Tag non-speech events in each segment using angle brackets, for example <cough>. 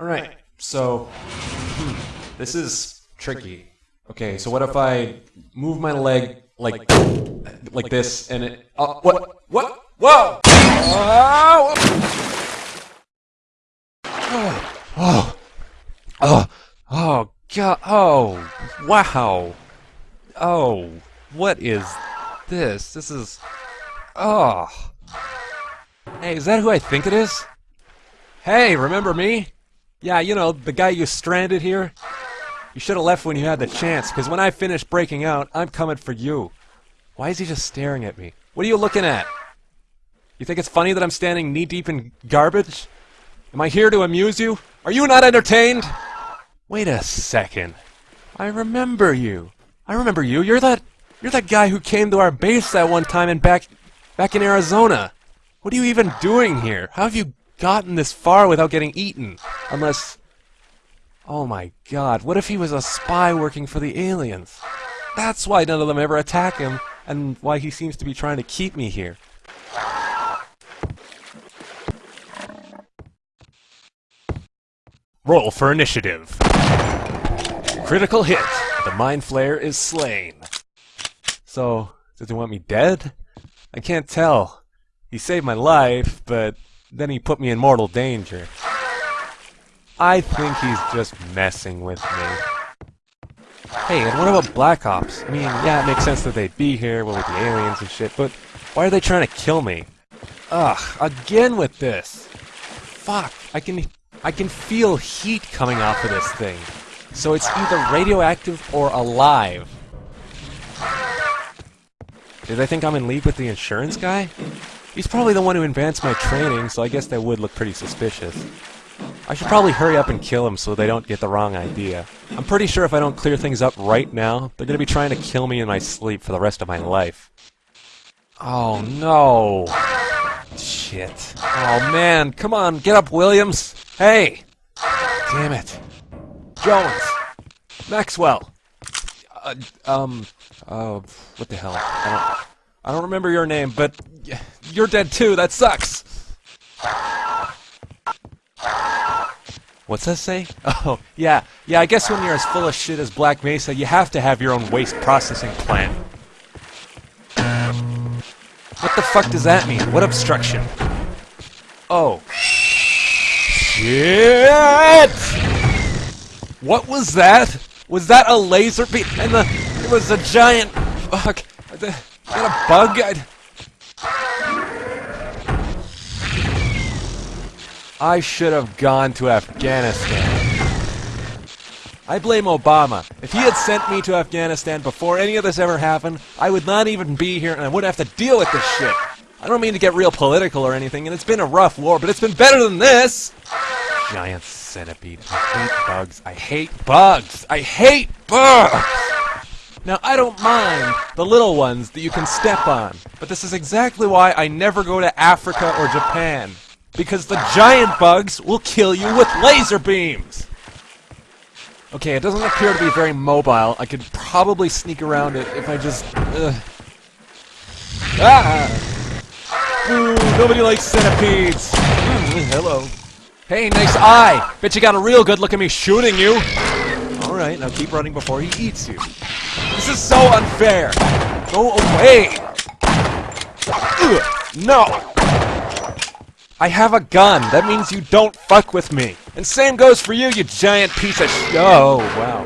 Alright, so. Hmm, this is tricky. Okay, so what if I move my leg like like this and it. Oh, what? What? Whoa! Oh, oh, oh, oh, God. Oh, wow. Oh, what is this? This is. Oh. Hey, is that who I think it is? Hey, remember me? Yeah, you know, the guy you stranded here? You should have left when you had the chance, because when I finish breaking out, I'm coming for you. Why is he just staring at me? What are you looking at? You think it's funny that I'm standing knee-deep in garbage? Am I here to amuse you? Are you not entertained? Wait a second. I remember you. I remember you. You're that you're that guy who came to our base that one time and back back in Arizona. What are you even doing here? How have you gotten this far without getting eaten? Unless Oh my god, what if he was a spy working for the aliens? That's why none of them ever attack him, and why he seems to be trying to keep me here. Roll for initiative. Critical hit. The Mind Flayer is slain. So, does he want me dead? I can't tell. He saved my life, but then he put me in mortal danger. I think he's just messing with me. Hey, and what about Black Ops? I mean, yeah, it makes sense that they'd be here with the aliens and shit, but why are they trying to kill me? Ugh, again with this. Fuck, I can I can feel heat coming off of this thing. So it's either radioactive or alive. Do they think I'm in league with the insurance guy? He's probably the one who advanced my training, so I guess that would look pretty suspicious. I should probably hurry up and kill them so they don't get the wrong idea. I'm pretty sure if I don't clear things up right now, they're gonna be trying to kill me in my sleep for the rest of my life. Oh no! Shit. Oh man, come on, get up, Williams! Hey! Damn it. Jones! Maxwell! Uh, um, uh, what the hell? I don't, I don't remember your name, but you're dead too, that sucks! What's that say? <laughs> Oh, yeah. Yeah, I guess when you're as full of shit as Black Mesa, you have to have your own waste processing plant. What the fuck does that mean? What obstruction? Oh. Shit! What was that? Was that a laser beam? And the... It was a giant... Fuck. Is that a bug? I, I should have gone to Afghanistan. I blame Obama. If he had sent me to Afghanistan before any of this ever happened, I would not even be here and I wouldn't have to deal with this shit. I don't mean to get real political or anything, and it's been a rough war, but it's been better than this! Giant centipede. I hate bugs. I hate bugs! I hate bugs! Now, I don't mind the little ones that you can step on, but this is exactly why I never go to Africa or Japan because the giant bugs will kill you with laser beams! Okay, it doesn't appear to be very mobile. I could probably sneak around it if I just... Uh. Ah! Ooh, nobody likes centipedes! Mm, hello. Hey, nice eye! Bet you got a real good look at me shooting you! Alright, now keep running before he eats you. This is so unfair! Go away! Ugh, no! I have a gun. That means you don't fuck with me. And same goes for you, you giant piece of sh- Oh, wow.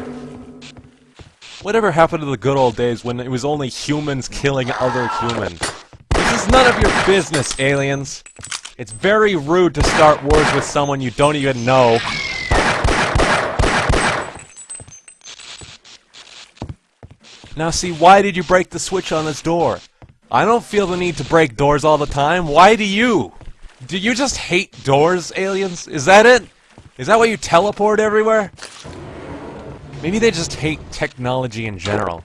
Whatever happened to the good old days when it was only humans killing other humans? This is none of your business, aliens. It's very rude to start wars with someone you don't even know. Now see, why did you break the switch on this door? I don't feel the need to break doors all the time. Why do you? Do you just hate doors, aliens? Is that it? Is that why you teleport everywhere? Maybe they just hate technology in general.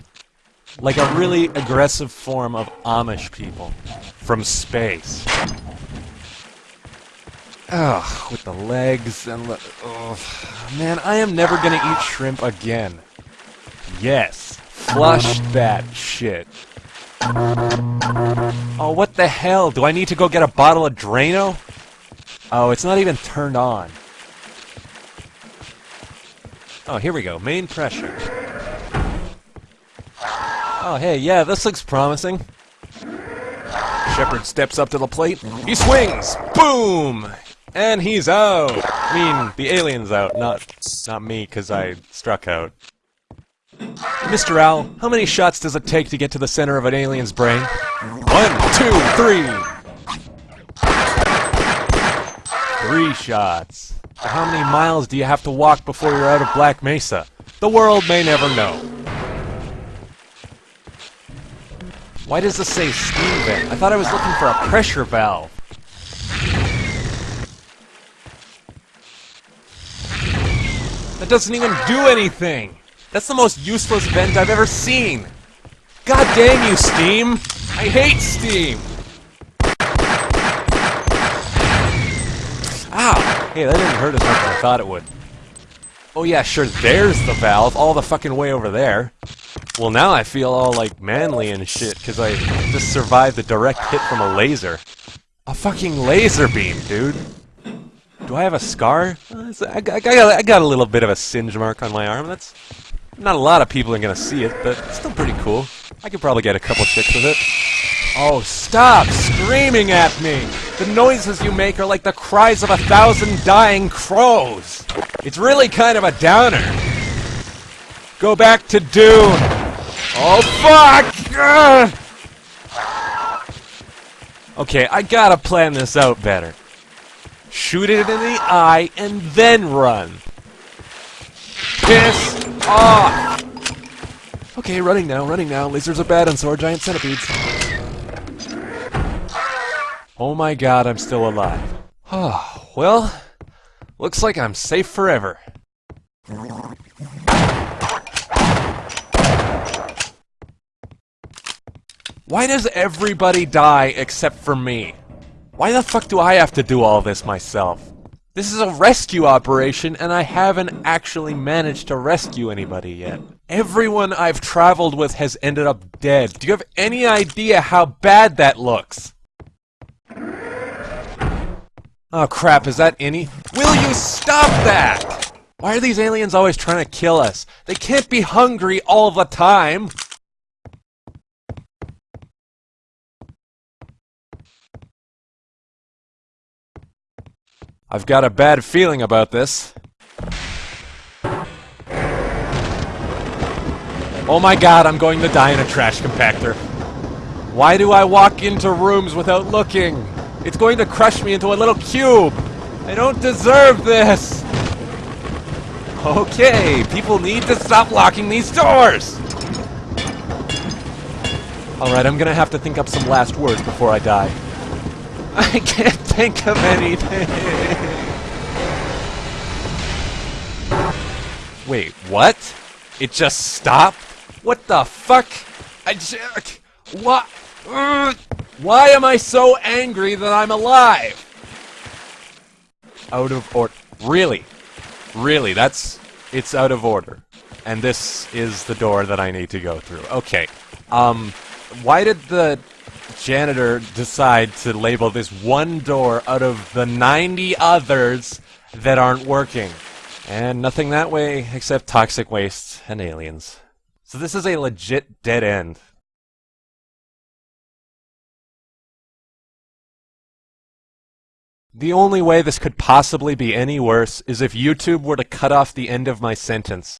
Like a really aggressive form of Amish people. From space. Ugh, with the legs and the... Ugh. Man, I am never gonna eat shrimp again. Yes. Flush that shit. Oh, what the hell? Do I need to go get a bottle of Drano? Oh, it's not even turned on. Oh, here we go. Main pressure. Oh, hey, yeah, this looks promising. Shephard steps up to the plate. He swings! Boom! And he's out! I mean, the alien's out, not not me, because I struck out. Mr. Owl, how many shots does it take to get to the center of an alien's brain? One, two, three! Three shots. How many miles do you have to walk before you're out of Black Mesa? The world may never know. Why does this say steam vent? I thought I was looking for a pressure valve. That doesn't even do anything! That's the most useless vent I've ever seen! God damn you, Steam! I hate Steam! Ow! Hey, that didn't hurt as much as I thought it would. Oh yeah, sure, there's the valve, all the fucking way over there. Well, now I feel all, like, manly and shit, because I just survived a direct hit from a laser. A fucking laser beam, dude! Do I have a scar? Uh, I got a little bit of a singe mark on my arm. That's not a lot of people are gonna see it, but it's still pretty cool. I could probably get a couple chicks with it. Oh, stop screaming at me! The noises you make are like the cries of a thousand dying crows! It's really kind of a downer. Go back to Dune! Oh, fuck! Ugh! Okay, I gotta plan this out better shoot it in the eye, and then run. Piss off! Okay, running now, running now. Lasers are bad and so are giant centipedes. Oh my god, I'm still alive. Oh, well, looks like I'm safe forever. Why does everybody die except for me? Why the fuck do I have to do all this myself? This is a rescue operation, and I haven't actually managed to rescue anybody yet. Everyone I've traveled with has ended up dead. Do you have any idea how bad that looks? Oh crap, is that any? Will you stop that? Why are these aliens always trying to kill us? They can't be hungry all the time! I've got a bad feeling about this. Oh my god, I'm going to die in a trash compactor. Why do I walk into rooms without looking? It's going to crush me into a little cube! I don't deserve this! Okay, people need to stop locking these doors! Alright, I'm gonna have to think up some last words before I die. <laughs> I can't think of anything. Wait, what? It just stopped? What the fuck? I just... What? Why am I so angry that I'm alive? Out of order. Really? Really, that's... It's out of order. And this is the door that I need to go through. Okay. Um, why did the janitor decide to label this one door out of the 90 others that aren't working. And nothing that way except toxic waste and aliens. So this is a legit dead end. The only way this could possibly be any worse is if YouTube were to cut off the end of my sentence.